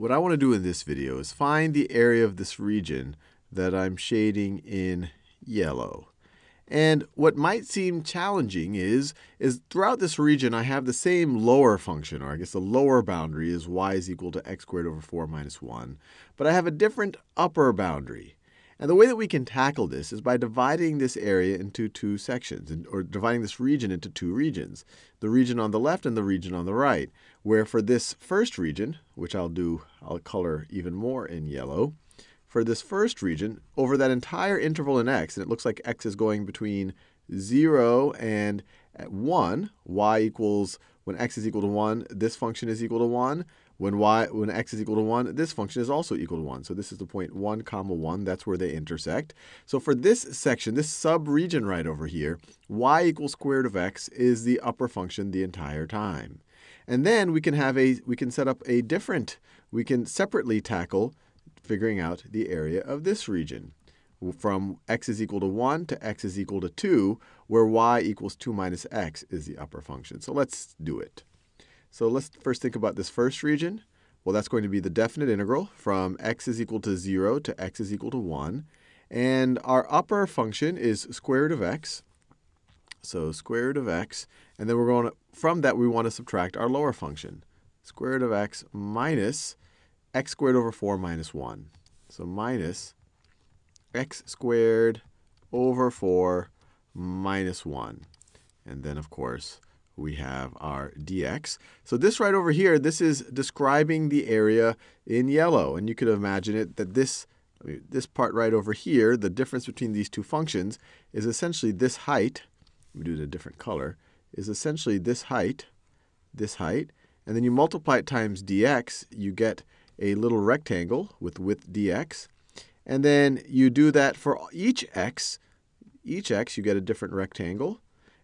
what I want to do in this video is find the area of this region that I'm shading in yellow. And what might seem challenging is, is throughout this region, I have the same lower function, or I guess the lower boundary is y is equal to x squared over 4 minus 1. But I have a different upper boundary. And the way that we can tackle this is by dividing this area into two sections, or dividing this region into two regions, the region on the left and the region on the right, where for this first region, which I'll do, I'll color even more in yellow, for this first region, over that entire interval in x, and it looks like x is going between 0 and uh, 1, y equals, when x is equal to 1, this function is equal to 1. When y, when x is equal to 1, this function is also equal to 1. So this is the point 1 comma 1. That's where they intersect. So for this section, this sub-region right over here, y equals square root of x is the upper function the entire time. And then we can have a, we can set up a different, we can separately tackle figuring out the area of this region from x is equal to 1 to x is equal to 2, where y equals 2 minus x is the upper function. So let's do it. So let's first think about this first region. Well, that's going to be the definite integral from x is equal to 0 to x is equal to 1. And our upper function is square root of x. So square root of x. And then we're going to, from that, we want to subtract our lower function. Square root of x minus x squared over 4 minus 1. So minus x squared over 4 minus 1. And then, of course, we have our dx. So this right over here, this is describing the area in yellow. And you could imagine it that this, this part right over here, the difference between these two functions, is essentially this height. We do it a different color. Is essentially this height, this height. And then you multiply it times dx, you get a little rectangle with width dx. And then you do that for each x. Each x, you get a different rectangle.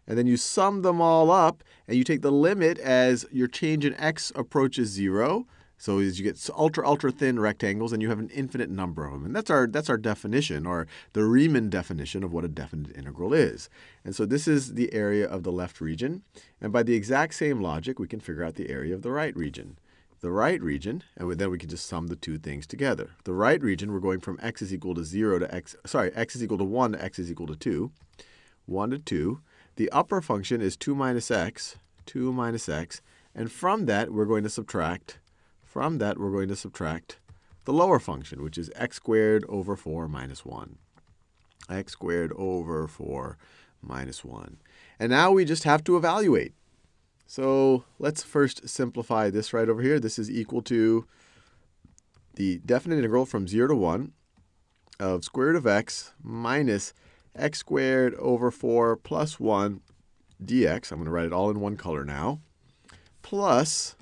And then you sum them all up, and you take the limit as your change in x approaches 0. So as you get ultra, ultra thin rectangles, and you have an infinite number of them. And that's our, that's our definition, or the Riemann definition of what a definite integral is. And so this is the area of the left region. And by the exact same logic, we can figure out the area of the right region the right region, and then we can just sum the two things together. The right region, we're going from x is equal to 0 to x, sorry, x is equal to 1 to x is equal to 2. 1 to 2. The upper function is 2 minus x, 2 minus x, and from that we're going to subtract, from that we're going to subtract the lower function, which is x squared over 4 minus 1. x squared over 4 minus 1. And now we just have to evaluate. So let's first simplify this right over here. This is equal to the definite integral from 0 to 1 of square root of x minus x squared over 4 plus 1 dx. I'm going to write it all in one color now. Plus,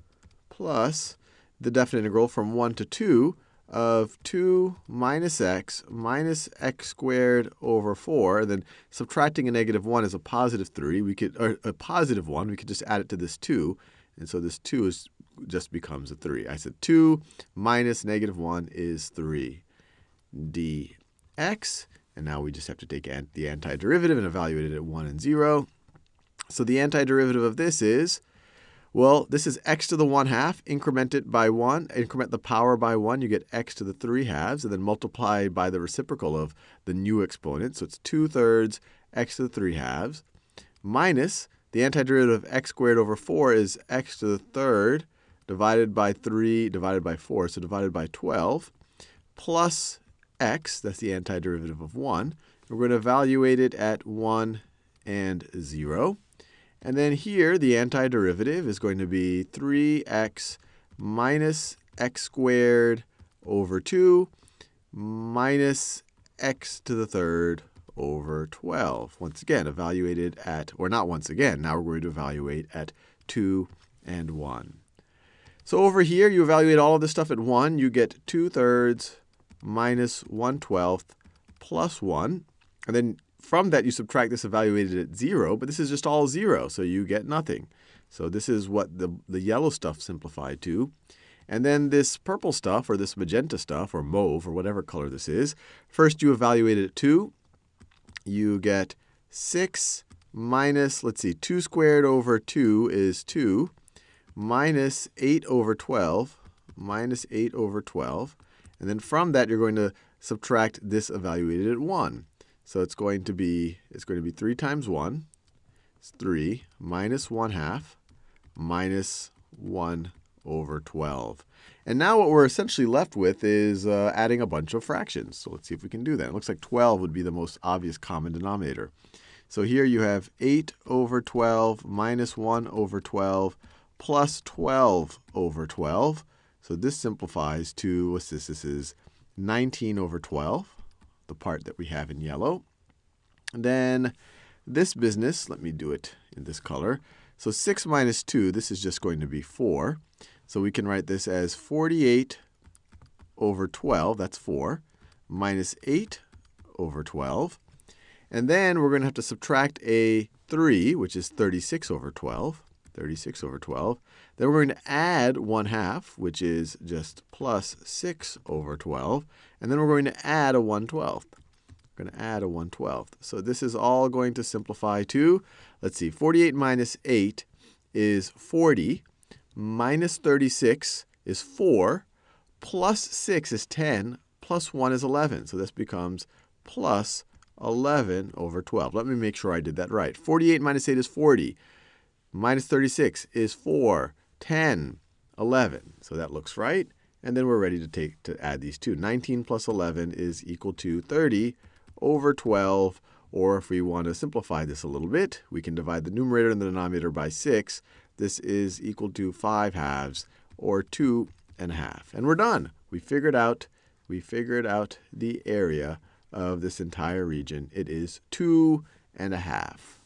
plus the definite integral from 1 to 2 of 2 minus x minus x squared over 4. And then subtracting a negative 1 is a positive 3. We could, or a positive 1. We could just add it to this 2. And so this 2 is, just becomes a 3. I said 2 minus negative 1 is 3 dx. And now we just have to take the antiderivative and evaluate it at 1 and 0. So the antiderivative of this is well, this is x to the 1 half. Increment it by 1. Increment the power by 1. You get x to the 3 halves. And then multiply by the reciprocal of the new exponent. So it's 2 thirds x to the 3 halves. Minus the antiderivative of x squared over 4 is x to the third divided by 3 divided by 4. So divided by 12. Plus x, that's the antiderivative of 1. We're going to evaluate it at 1 and 0. And then here, the antiderivative is going to be 3x minus x squared over 2 minus x to the third over 12. Once again, evaluated at, or not once again, now we're going to evaluate at 2 and 1. So over here, you evaluate all of this stuff at 1. You get 2 thirds minus 1 12th plus 1. And then from that, you subtract this evaluated at 0, but this is just all 0, so you get nothing. So this is what the, the yellow stuff simplified to. And then this purple stuff, or this magenta stuff, or mauve, or whatever color this is, first you evaluate it at 2. You get 6 minus, let's see, 2 squared over 2 is 2, minus 8 over 12, minus 8 over 12. And then from that, you're going to subtract this evaluated at 1. So it's going to be, it's going to be 3 times 1. It's 3 minus 1 half minus 1 over 12. And now what we're essentially left with is uh, adding a bunch of fractions. So let's see if we can do that. It looks like 12 would be the most obvious common denominator. So here you have 8 over 12 minus 1 over 12 plus 12 over 12. So this simplifies to, what's this? This is 19 over 12, the part that we have in yellow. And then this business, let me do it in this color. So 6 minus 2, this is just going to be 4. So we can write this as 48 over 12, that's 4, minus 8 over 12. And then we're going to have to subtract a 3, which is 36 over 12. 36 over 12. Then we're going to add 1 half, which is just plus 6 over 12. And then we're going to add a 1 12th. We're going to add a 1 12th. So this is all going to simplify to, let's see, 48 minus 8 is 40 minus 36 is 4, plus 6 is 10, plus 1 is 11. So this becomes plus 11 over 12. Let me make sure I did that right. 48 minus 8 is 40. Minus 36 is 4, 10, 11. So that looks right. And then we're ready to take to add these two. 19 plus 11 is equal to 30 over 12. Or if we want to simplify this a little bit, we can divide the numerator and the denominator by 6 this is equal to 5 halves, or 2 and a half. And we're done. We figured out, we figured out the area of this entire region. It is 2 and a half.